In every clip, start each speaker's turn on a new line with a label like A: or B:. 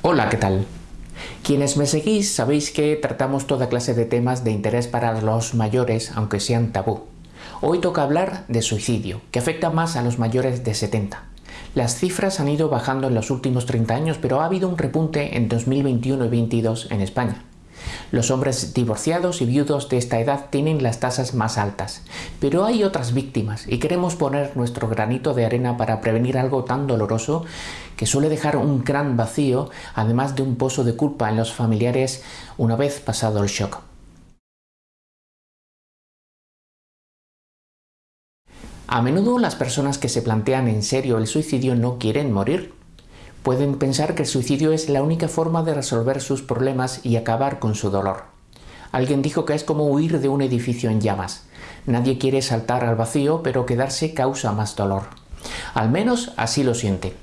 A: Hola, ¿qué tal? Quienes me seguís sabéis que tratamos toda clase de temas de interés para los mayores, aunque sean tabú. Hoy toca hablar de suicidio, que afecta más a los mayores de 70. Las cifras han ido bajando en los últimos 30 años, pero ha habido un repunte en 2021 y 2022 en España. Los hombres divorciados y viudos de esta edad tienen las tasas más altas, pero hay otras víctimas y queremos poner nuestro granito de arena para prevenir algo tan doloroso que suele dejar un gran vacío, además de un pozo de culpa en los familiares una vez pasado el shock. A menudo las personas que se plantean en serio el suicidio no quieren morir, Pueden pensar que el suicidio es la única forma de resolver sus problemas y acabar con su dolor. Alguien dijo que es como huir de un edificio en llamas. Nadie quiere saltar al vacío, pero quedarse causa más dolor. Al menos así lo siente.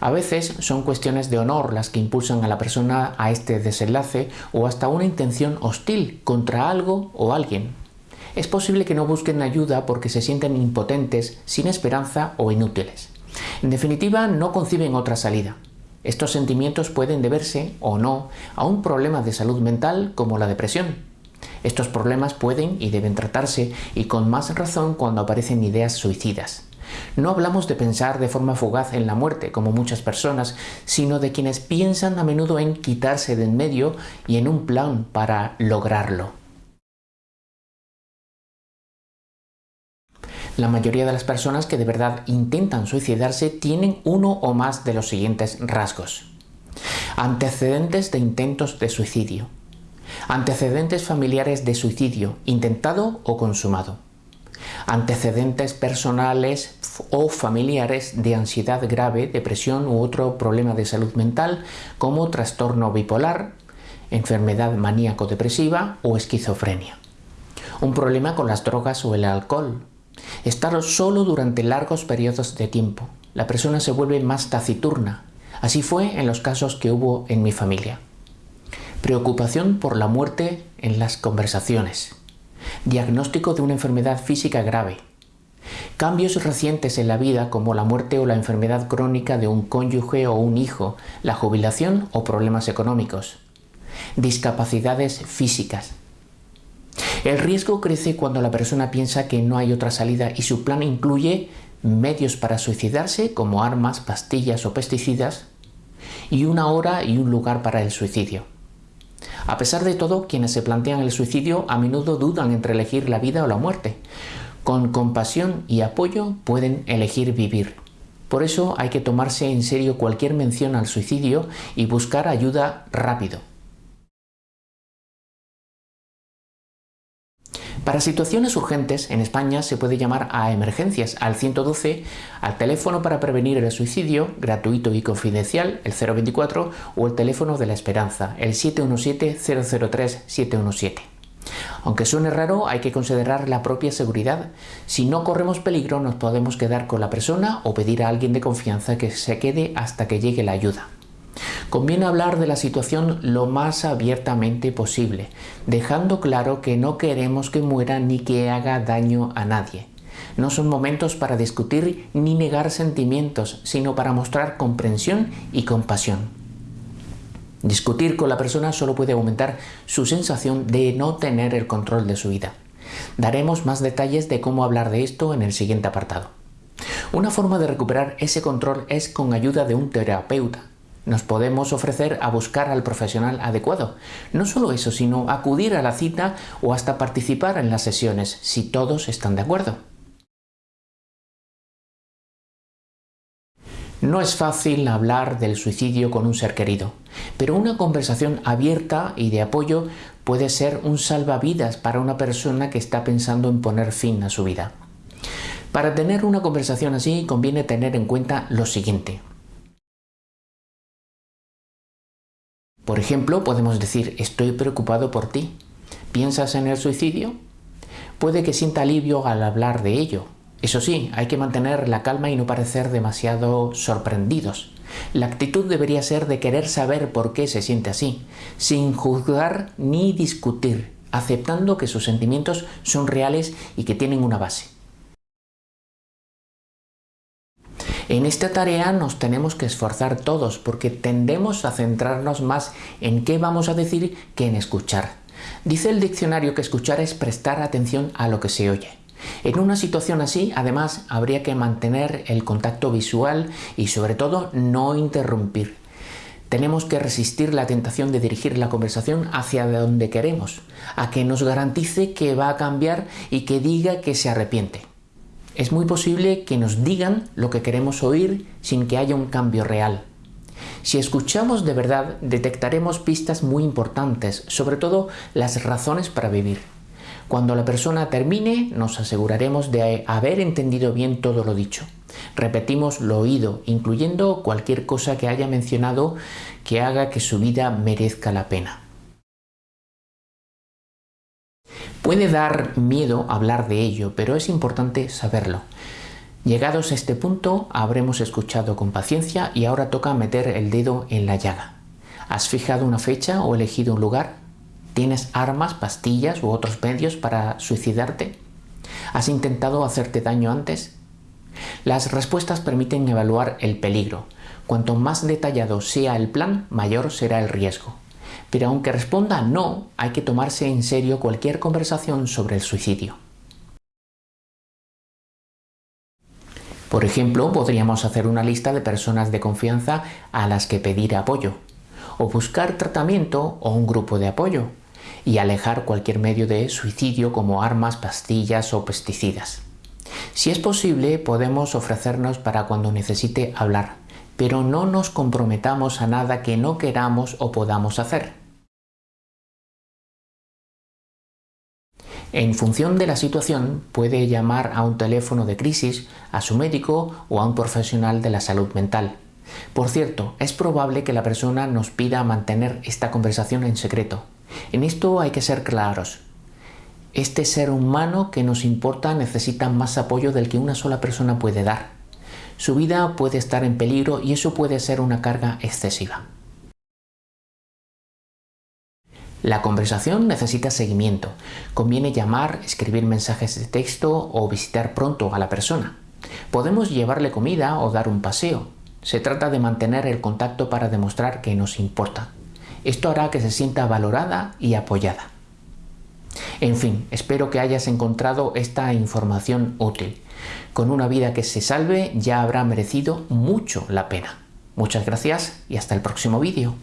A: A veces son cuestiones de honor las que impulsan a la persona a este desenlace o hasta una intención hostil contra algo o alguien. Es posible que no busquen ayuda porque se sienten impotentes, sin esperanza o inútiles. En definitiva, no conciben otra salida. Estos sentimientos pueden deberse, o no, a un problema de salud mental como la depresión. Estos problemas pueden y deben tratarse, y con más razón cuando aparecen ideas suicidas. No hablamos de pensar de forma fugaz en la muerte, como muchas personas, sino de quienes piensan a menudo en quitarse de en medio y en un plan para lograrlo. La mayoría de las personas que de verdad intentan suicidarse tienen uno o más de los siguientes rasgos. Antecedentes de intentos de suicidio. Antecedentes familiares de suicidio, intentado o consumado. Antecedentes personales o familiares de ansiedad grave, depresión u otro problema de salud mental como trastorno bipolar, enfermedad maníaco-depresiva o esquizofrenia. Un problema con las drogas o el alcohol, Estar solo durante largos periodos de tiempo. La persona se vuelve más taciturna. Así fue en los casos que hubo en mi familia. Preocupación por la muerte en las conversaciones. Diagnóstico de una enfermedad física grave. Cambios recientes en la vida como la muerte o la enfermedad crónica de un cónyuge o un hijo, la jubilación o problemas económicos. Discapacidades físicas, el riesgo crece cuando la persona piensa que no hay otra salida y su plan incluye medios para suicidarse como armas, pastillas o pesticidas y una hora y un lugar para el suicidio. A pesar de todo, quienes se plantean el suicidio a menudo dudan entre elegir la vida o la muerte. Con compasión y apoyo pueden elegir vivir. Por eso hay que tomarse en serio cualquier mención al suicidio y buscar ayuda rápido. Para situaciones urgentes, en España se puede llamar a emergencias al 112, al teléfono para prevenir el suicidio, gratuito y confidencial, el 024, o el teléfono de la esperanza, el 717-003-717. Aunque suene raro, hay que considerar la propia seguridad. Si no corremos peligro, nos podemos quedar con la persona o pedir a alguien de confianza que se quede hasta que llegue la ayuda. Conviene hablar de la situación lo más abiertamente posible, dejando claro que no queremos que muera ni que haga daño a nadie. No son momentos para discutir ni negar sentimientos, sino para mostrar comprensión y compasión. Discutir con la persona solo puede aumentar su sensación de no tener el control de su vida. Daremos más detalles de cómo hablar de esto en el siguiente apartado. Una forma de recuperar ese control es con ayuda de un terapeuta, nos podemos ofrecer a buscar al profesional adecuado. No solo eso, sino acudir a la cita o hasta participar en las sesiones, si todos están de acuerdo. No es fácil hablar del suicidio con un ser querido, pero una conversación abierta y de apoyo puede ser un salvavidas para una persona que está pensando en poner fin a su vida. Para tener una conversación así conviene tener en cuenta lo siguiente. Por ejemplo, podemos decir, estoy preocupado por ti. ¿Piensas en el suicidio? Puede que sienta alivio al hablar de ello. Eso sí, hay que mantener la calma y no parecer demasiado sorprendidos. La actitud debería ser de querer saber por qué se siente así, sin juzgar ni discutir, aceptando que sus sentimientos son reales y que tienen una base. En esta tarea nos tenemos que esforzar todos porque tendemos a centrarnos más en qué vamos a decir que en escuchar. Dice el diccionario que escuchar es prestar atención a lo que se oye. En una situación así, además, habría que mantener el contacto visual y sobre todo no interrumpir. Tenemos que resistir la tentación de dirigir la conversación hacia donde queremos, a que nos garantice que va a cambiar y que diga que se arrepiente. Es muy posible que nos digan lo que queremos oír sin que haya un cambio real. Si escuchamos de verdad, detectaremos pistas muy importantes, sobre todo las razones para vivir. Cuando la persona termine, nos aseguraremos de haber entendido bien todo lo dicho. Repetimos lo oído, incluyendo cualquier cosa que haya mencionado que haga que su vida merezca la pena. Puede dar miedo hablar de ello, pero es importante saberlo. Llegados a este punto, habremos escuchado con paciencia y ahora toca meter el dedo en la llaga. ¿Has fijado una fecha o elegido un lugar? ¿Tienes armas, pastillas u otros medios para suicidarte? ¿Has intentado hacerte daño antes? Las respuestas permiten evaluar el peligro. Cuanto más detallado sea el plan, mayor será el riesgo. Pero aunque responda no, hay que tomarse en serio cualquier conversación sobre el suicidio. Por ejemplo, podríamos hacer una lista de personas de confianza a las que pedir apoyo, o buscar tratamiento o un grupo de apoyo, y alejar cualquier medio de suicidio como armas, pastillas o pesticidas. Si es posible, podemos ofrecernos para cuando necesite hablar, pero no nos comprometamos a nada que no queramos o podamos hacer. En función de la situación, puede llamar a un teléfono de crisis, a su médico o a un profesional de la salud mental. Por cierto, es probable que la persona nos pida mantener esta conversación en secreto. En esto hay que ser claros. Este ser humano que nos importa necesita más apoyo del que una sola persona puede dar. Su vida puede estar en peligro y eso puede ser una carga excesiva. La conversación necesita seguimiento. Conviene llamar, escribir mensajes de texto o visitar pronto a la persona. Podemos llevarle comida o dar un paseo. Se trata de mantener el contacto para demostrar que nos importa. Esto hará que se sienta valorada y apoyada. En fin, espero que hayas encontrado esta información útil. Con una vida que se salve ya habrá merecido mucho la pena. Muchas gracias y hasta el próximo vídeo.